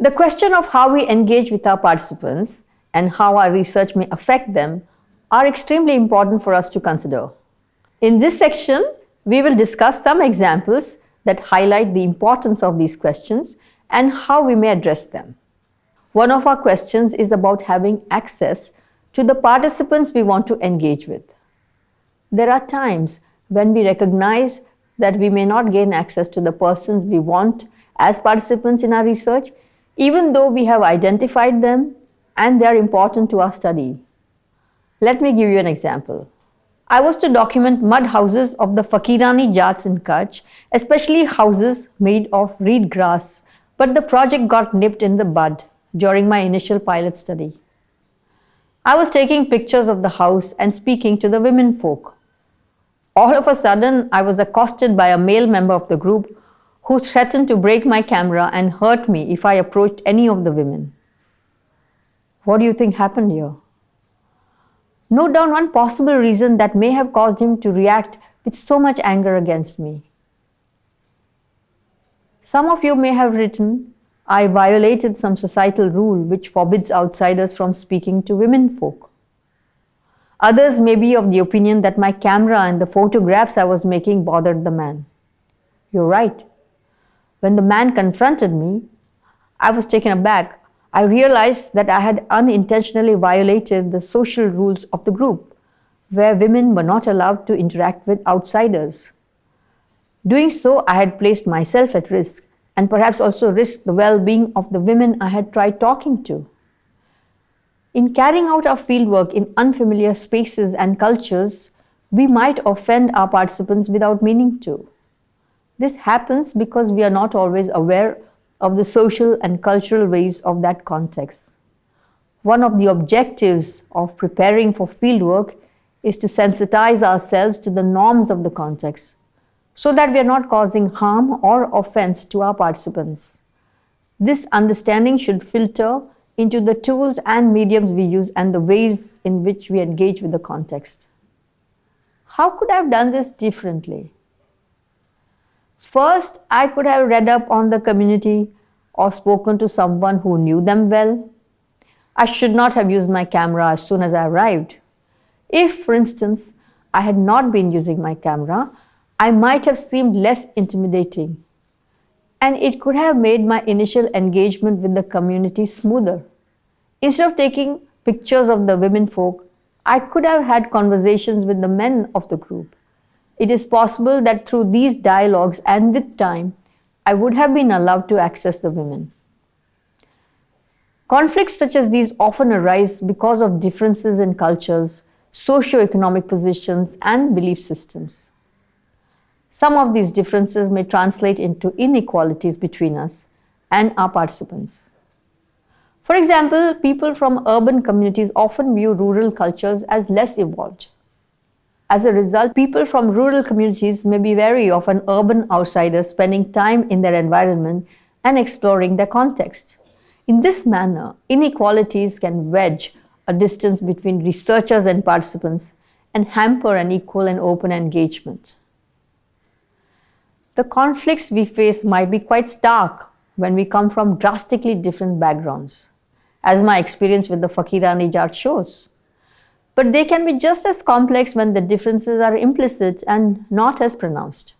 The question of how we engage with our participants and how our research may affect them are extremely important for us to consider. In this section, we will discuss some examples that highlight the importance of these questions and how we may address them. One of our questions is about having access to the participants we want to engage with. There are times when we recognize that we may not gain access to the persons we want as participants in our research, even though we have identified them and they are important to our study. Let me give you an example. I was to document mud houses of the Fakirani Jats in Kutch, especially houses made of reed grass, but the project got nipped in the bud during my initial pilot study. I was taking pictures of the house and speaking to the women folk. All of a sudden, I was accosted by a male member of the group who threatened to break my camera and hurt me if I approached any of the women. What do you think happened here? Note down one possible reason that may have caused him to react with so much anger against me. Some of you may have written, I violated some societal rule which forbids outsiders from speaking to women folk. Others may be of the opinion that my camera and the photographs I was making bothered the man. You're right. When the man confronted me, I was taken aback. I realized that I had unintentionally violated the social rules of the group, where women were not allowed to interact with outsiders. Doing so, I had placed myself at risk and perhaps also risked the well-being of the women I had tried talking to. In carrying out our fieldwork in unfamiliar spaces and cultures, we might offend our participants without meaning to. This happens because we are not always aware of the social and cultural ways of that context. One of the objectives of preparing for fieldwork is to sensitize ourselves to the norms of the context so that we are not causing harm or offense to our participants. This understanding should filter into the tools and mediums we use and the ways in which we engage with the context. How could I have done this differently? First, I could have read up on the community or spoken to someone who knew them well. I should not have used my camera as soon as I arrived. If, for instance, I had not been using my camera, I might have seemed less intimidating and it could have made my initial engagement with the community smoother. Instead of taking pictures of the women folk, I could have had conversations with the men of the group. It is possible that through these dialogues and with time, I would have been allowed to access the women. Conflicts such as these often arise because of differences in cultures, socio-economic positions and belief systems. Some of these differences may translate into inequalities between us and our participants. For example, people from urban communities often view rural cultures as less evolved. As a result, people from rural communities may be wary of an urban outsider spending time in their environment and exploring their context. In this manner, inequalities can wedge a distance between researchers and participants and hamper an equal and open engagement the conflicts we face might be quite stark when we come from drastically different backgrounds, as my experience with the Fakirani Jat shows. But they can be just as complex when the differences are implicit and not as pronounced.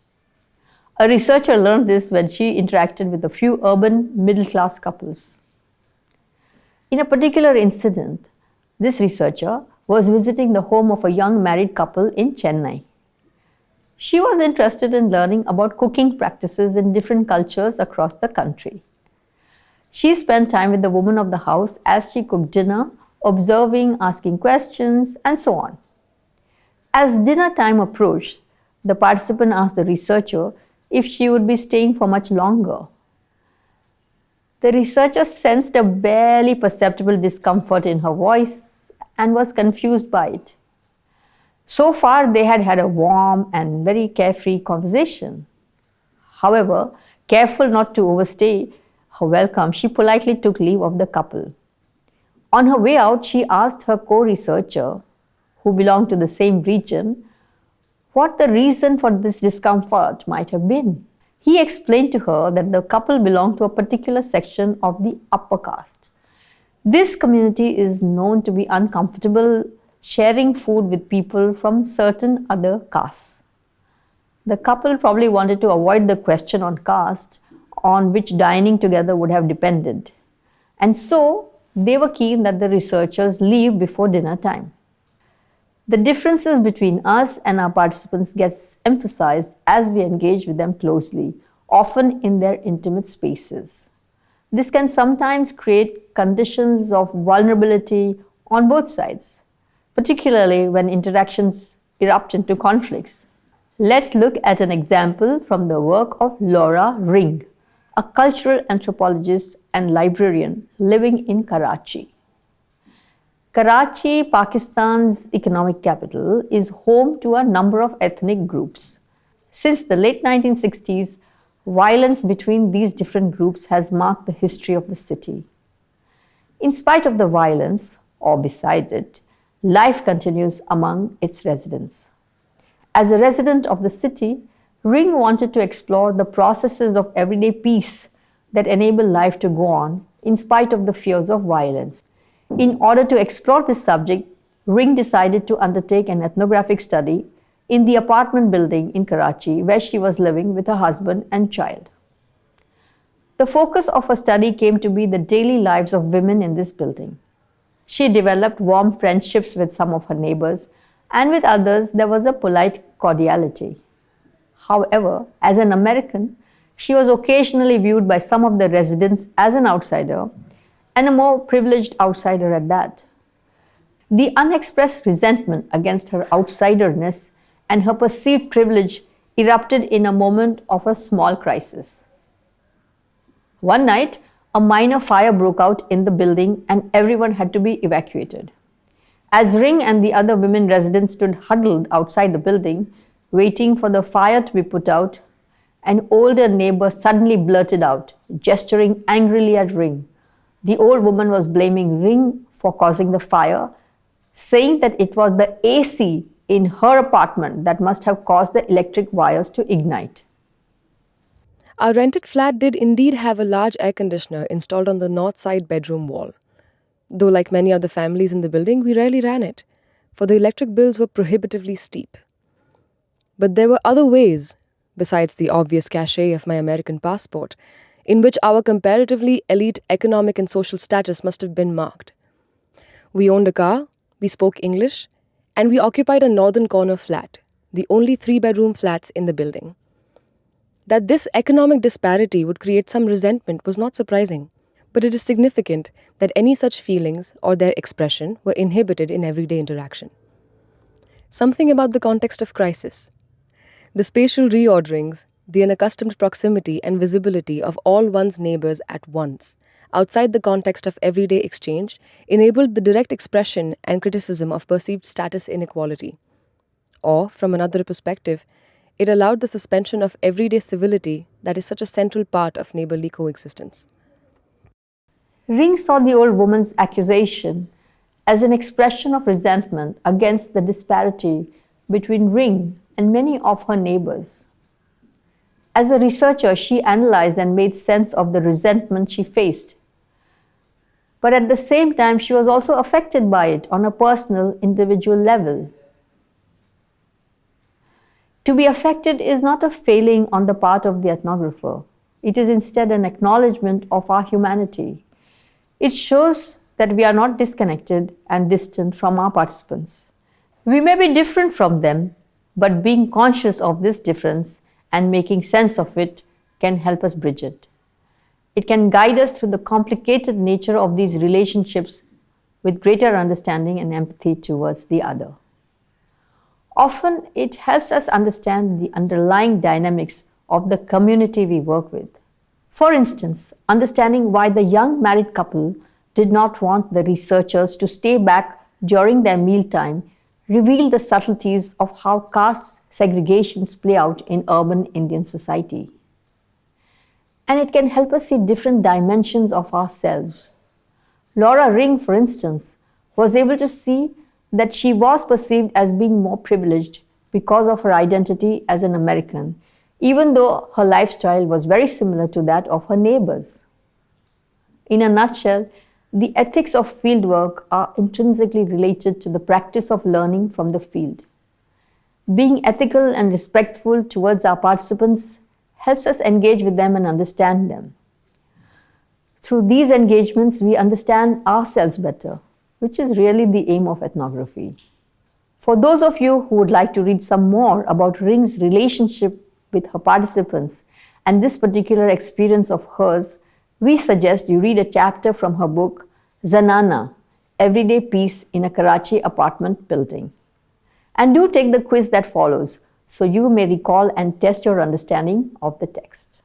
A researcher learned this when she interacted with a few urban middle-class couples. In a particular incident, this researcher was visiting the home of a young married couple in Chennai. She was interested in learning about cooking practices in different cultures across the country. She spent time with the woman of the house as she cooked dinner, observing, asking questions, and so on. As dinner time approached, the participant asked the researcher if she would be staying for much longer. The researcher sensed a barely perceptible discomfort in her voice and was confused by it. So far, they had had a warm and very carefree conversation. However, careful not to overstay her welcome, she politely took leave of the couple. On her way out, she asked her co-researcher, who belonged to the same region, what the reason for this discomfort might have been. He explained to her that the couple belonged to a particular section of the upper caste. This community is known to be uncomfortable sharing food with people from certain other castes. The couple probably wanted to avoid the question on caste on which dining together would have depended. And so they were keen that the researchers leave before dinner time. The differences between us and our participants gets emphasized as we engage with them closely, often in their intimate spaces. This can sometimes create conditions of vulnerability on both sides, particularly when interactions erupt into conflicts. Let's look at an example from the work of Laura Ring, a cultural anthropologist and librarian living in Karachi. Karachi, Pakistan's economic capital, is home to a number of ethnic groups. Since the late 1960s, violence between these different groups has marked the history of the city. In spite of the violence, or besides it, life continues among its residents. As a resident of the city, Ring wanted to explore the processes of everyday peace that enable life to go on in spite of the fears of violence. In order to explore this subject, Ring decided to undertake an ethnographic study in the apartment building in Karachi where she was living with her husband and child. The focus of her study came to be the daily lives of women in this building. She developed warm friendships with some of her neighbors and with others there was a polite cordiality. However, as an American, she was occasionally viewed by some of the residents as an outsider and a more privileged outsider at that. The unexpressed resentment against her outsiderness and her perceived privilege erupted in a moment of a small crisis. One night, a minor fire broke out in the building and everyone had to be evacuated. As Ring and the other women residents stood huddled outside the building, waiting for the fire to be put out, an older neighbor suddenly blurted out, gesturing angrily at Ring. The old woman was blaming Ring for causing the fire, saying that it was the AC in her apartment that must have caused the electric wires to ignite. Our rented flat did indeed have a large air conditioner installed on the north side bedroom wall. Though, like many other families in the building, we rarely ran it, for the electric bills were prohibitively steep. But there were other ways, besides the obvious cachet of my American passport, in which our comparatively elite economic and social status must have been marked. We owned a car, we spoke English, and we occupied a northern corner flat, the only three bedroom flats in the building. That this economic disparity would create some resentment was not surprising, but it is significant that any such feelings or their expression were inhibited in everyday interaction. Something about the context of crisis, the spatial reorderings, the unaccustomed proximity and visibility of all one's neighbors at once, outside the context of everyday exchange, enabled the direct expression and criticism of perceived status inequality. Or, from another perspective, it allowed the suspension of everyday civility that is such a central part of neighborly coexistence. Ring saw the old woman's accusation as an expression of resentment against the disparity between Ring and many of her neighbors. As a researcher, she analyzed and made sense of the resentment she faced. But at the same time, she was also affected by it on a personal, individual level. To be affected is not a failing on the part of the ethnographer. It is instead an acknowledgement of our humanity. It shows that we are not disconnected and distant from our participants. We may be different from them, but being conscious of this difference and making sense of it can help us bridge it. It can guide us through the complicated nature of these relationships with greater understanding and empathy towards the other. Often it helps us understand the underlying dynamics of the community we work with. For instance, understanding why the young married couple did not want the researchers to stay back during their mealtime revealed the subtleties of how caste segregations play out in urban Indian society. And it can help us see different dimensions of ourselves. Laura Ring, for instance, was able to see that she was perceived as being more privileged because of her identity as an American, even though her lifestyle was very similar to that of her neighbors. In a nutshell, the ethics of fieldwork are intrinsically related to the practice of learning from the field. Being ethical and respectful towards our participants helps us engage with them and understand them. Through these engagements, we understand ourselves better, which is really the aim of ethnography. For those of you who would like to read some more about Ring's relationship with her participants and this particular experience of hers, we suggest you read a chapter from her book, Zenana Everyday Peace in a Karachi Apartment Building. And do take the quiz that follows so you may recall and test your understanding of the text.